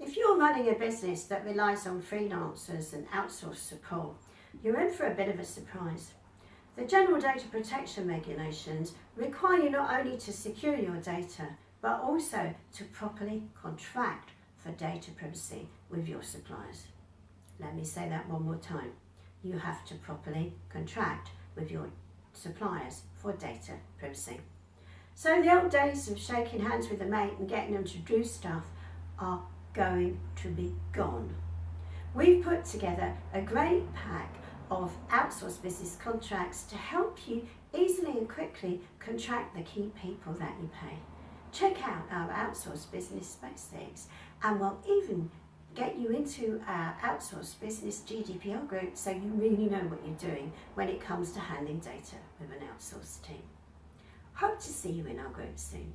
If you're running a business that relies on freelancers and outsourced support, you're in for a bit of a surprise. The General Data Protection Regulations require you not only to secure your data, but also to properly contract for data privacy with your suppliers. Let me say that one more time. You have to properly contract with your suppliers for data privacy. So the old days of shaking hands with a mate and getting them to do stuff are going to be gone. We've put together a great pack of outsourced business contracts to help you easily and quickly contract the key people that you pay. Check out our outsourced business basics and we'll even get you into our outsourced business GDPR group so you really know what you're doing when it comes to handling data with an outsourced team. Hope to see you in our group soon.